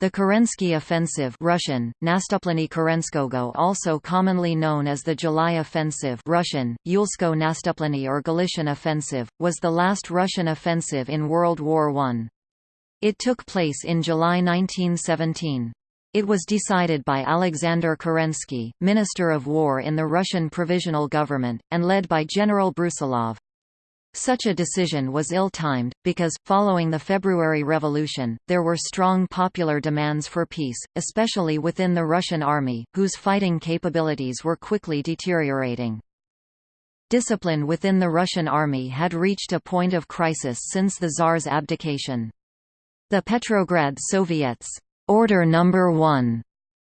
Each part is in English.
The Kerensky Offensive Russian, Nastuplenie Kerenskogo also commonly known as the July Offensive Russian, Yulsko Nastuplenie or Galician Offensive, was the last Russian offensive in World War I. It took place in July 1917. It was decided by Alexander Kerensky, Minister of War in the Russian Provisional Government, and led by General Brusilov. Such a decision was ill-timed, because, following the February Revolution, there were strong popular demands for peace, especially within the Russian army, whose fighting capabilities were quickly deteriorating. Discipline within the Russian army had reached a point of crisis since the Tsar's abdication. The Petrograd Soviets' Order Number 1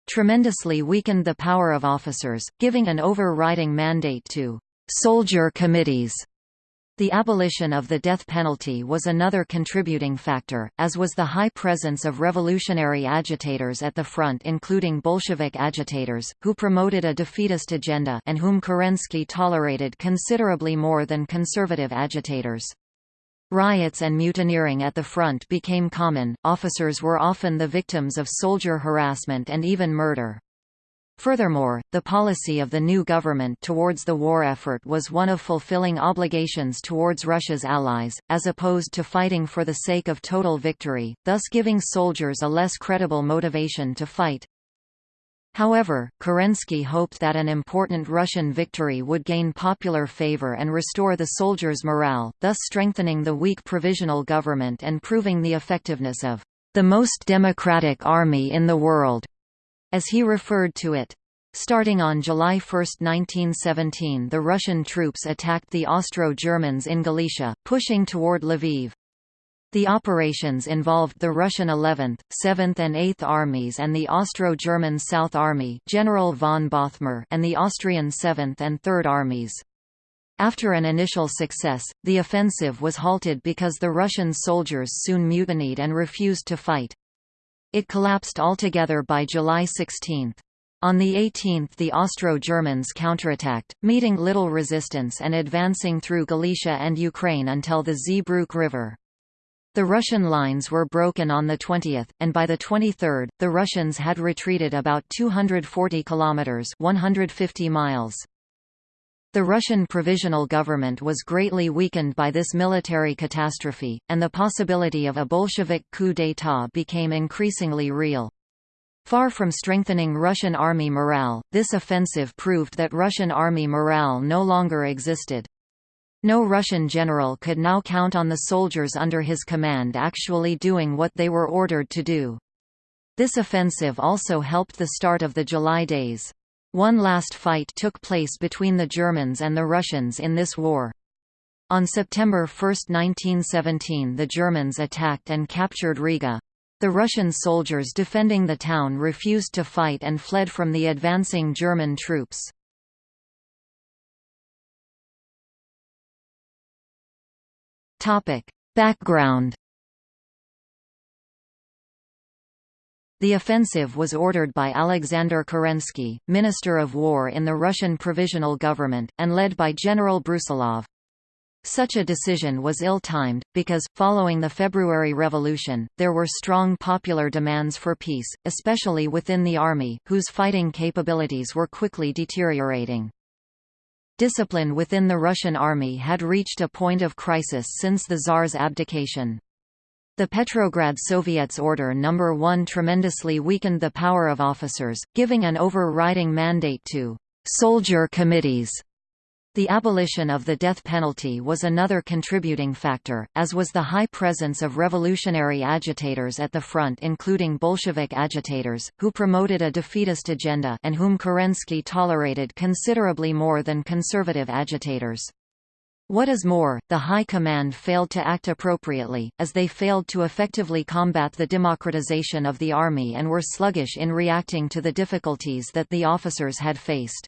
tremendously weakened the power of officers, giving an overriding mandate to soldier committees the abolition of the death penalty was another contributing factor, as was the high presence of revolutionary agitators at the front including Bolshevik agitators, who promoted a defeatist agenda and whom Kerensky tolerated considerably more than conservative agitators. Riots and mutineering at the front became common, officers were often the victims of soldier harassment and even murder. Furthermore, the policy of the new government towards the war effort was one of fulfilling obligations towards Russia's allies, as opposed to fighting for the sake of total victory, thus giving soldiers a less credible motivation to fight. However, Kerensky hoped that an important Russian victory would gain popular favor and restore the soldiers' morale, thus strengthening the weak provisional government and proving the effectiveness of the most democratic army in the world as he referred to it. Starting on July 1, 1917 the Russian troops attacked the Austro-Germans in Galicia, pushing toward Lviv. The operations involved the Russian 11th, 7th and 8th Armies and the Austro-German South Army General von Bothmer and the Austrian 7th and 3rd Armies. After an initial success, the offensive was halted because the Russian soldiers soon mutinied and refused to fight. It collapsed altogether by July 16. On the 18th the Austro-Germans counterattacked, meeting little resistance and advancing through Galicia and Ukraine until the Zbruch River. The Russian lines were broken on the 20th, and by the 23rd, the Russians had retreated about 240 kilometers (150 miles). The Russian provisional government was greatly weakened by this military catastrophe, and the possibility of a Bolshevik coup d'état became increasingly real. Far from strengthening Russian army morale, this offensive proved that Russian army morale no longer existed. No Russian general could now count on the soldiers under his command actually doing what they were ordered to do. This offensive also helped the start of the July Days. One last fight took place between the Germans and the Russians in this war. On September 1, 1917 the Germans attacked and captured Riga. The Russian soldiers defending the town refused to fight and fled from the advancing German troops. Background The offensive was ordered by Alexander Kerensky, Minister of War in the Russian Provisional Government, and led by General Brusilov. Such a decision was ill-timed, because, following the February Revolution, there were strong popular demands for peace, especially within the army, whose fighting capabilities were quickly deteriorating. Discipline within the Russian army had reached a point of crisis since the Tsar's abdication. The Petrograd Soviets Order No. 1 tremendously weakened the power of officers, giving an overriding mandate to «soldier committees». The abolition of the death penalty was another contributing factor, as was the high presence of revolutionary agitators at the front including Bolshevik agitators, who promoted a defeatist agenda and whom Kerensky tolerated considerably more than conservative agitators. What is more, the High Command failed to act appropriately, as they failed to effectively combat the democratization of the army and were sluggish in reacting to the difficulties that the officers had faced.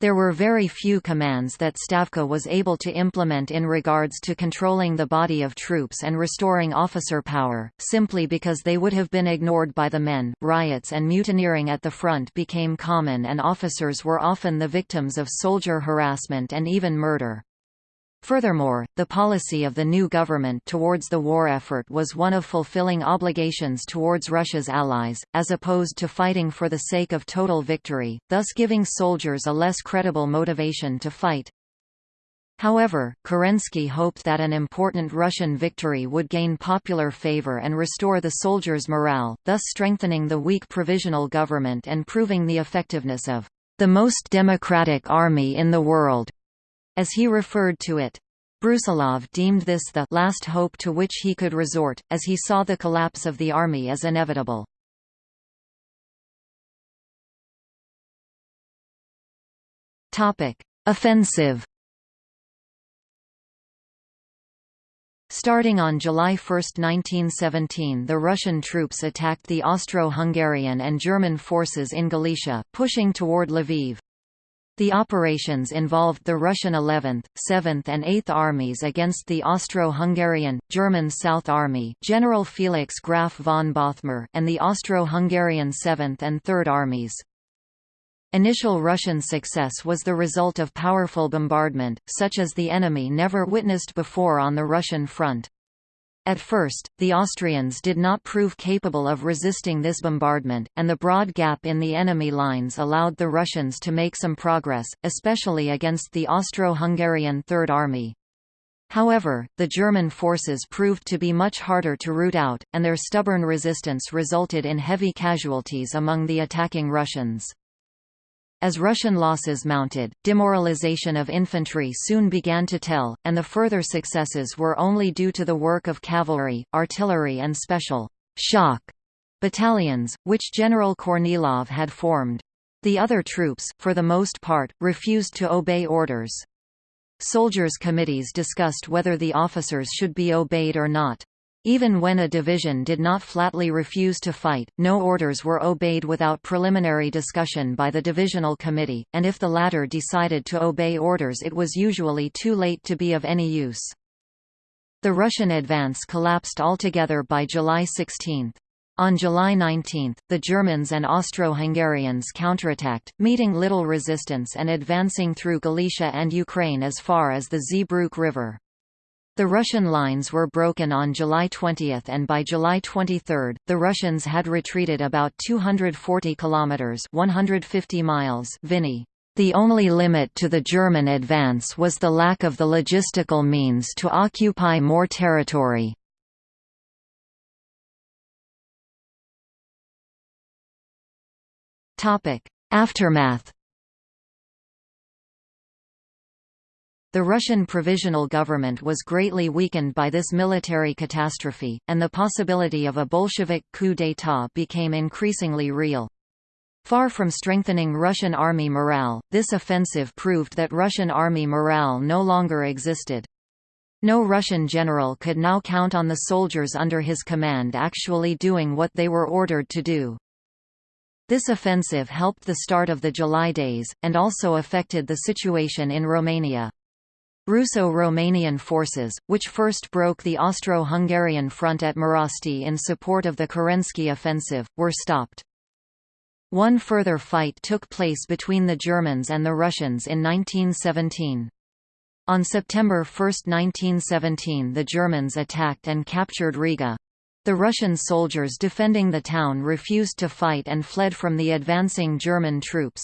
There were very few commands that Stavka was able to implement in regards to controlling the body of troops and restoring officer power, simply because they would have been ignored by the men. Riots and mutineering at the front became common and officers were often the victims of soldier harassment and even murder. Furthermore, the policy of the new government towards the war effort was one of fulfilling obligations towards Russia's allies, as opposed to fighting for the sake of total victory, thus giving soldiers a less credible motivation to fight. However, Kerensky hoped that an important Russian victory would gain popular favor and restore the soldiers' morale, thus strengthening the weak provisional government and proving the effectiveness of the most democratic army in the world as he referred to it. Brusilov deemed this the last hope to which he could resort, as he saw the collapse of the army as inevitable. Offensive Starting on July 1, 1917 the Russian troops attacked the Austro-Hungarian and German forces in Galicia, pushing toward Lviv. The operations involved the Russian 11th, 7th and 8th Armies against the Austro-Hungarian, German South Army General Felix Graf von Bothmer and the Austro-Hungarian 7th and 3rd Armies. Initial Russian success was the result of powerful bombardment, such as the enemy never witnessed before on the Russian front. At first, the Austrians did not prove capable of resisting this bombardment, and the broad gap in the enemy lines allowed the Russians to make some progress, especially against the Austro-Hungarian Third Army. However, the German forces proved to be much harder to root out, and their stubborn resistance resulted in heavy casualties among the attacking Russians. As Russian losses mounted, demoralization of infantry soon began to tell, and the further successes were only due to the work of cavalry, artillery and special shock battalions, which General Kornilov had formed. The other troops, for the most part, refused to obey orders. Soldiers' committees discussed whether the officers should be obeyed or not. Even when a division did not flatly refuse to fight, no orders were obeyed without preliminary discussion by the divisional committee, and if the latter decided to obey orders it was usually too late to be of any use. The Russian advance collapsed altogether by July 16. On July 19, the Germans and Austro-Hungarians counterattacked, meeting little resistance and advancing through Galicia and Ukraine as far as the Zbruch River. The Russian lines were broken on July 20 and by July 23, the Russians had retreated about 240 kilometers (150 miles). Vinny the only limit to the German advance was the lack of the logistical means to occupy more territory. Aftermath The Russian provisional government was greatly weakened by this military catastrophe, and the possibility of a Bolshevik coup d'état became increasingly real. Far from strengthening Russian army morale, this offensive proved that Russian army morale no longer existed. No Russian general could now count on the soldiers under his command actually doing what they were ordered to do. This offensive helped the start of the July days, and also affected the situation in Romania. Russo-Romanian forces, which first broke the Austro-Hungarian front at Marosti in support of the Kerensky offensive, were stopped. One further fight took place between the Germans and the Russians in 1917. On September 1, 1917 the Germans attacked and captured Riga. The Russian soldiers defending the town refused to fight and fled from the advancing German troops.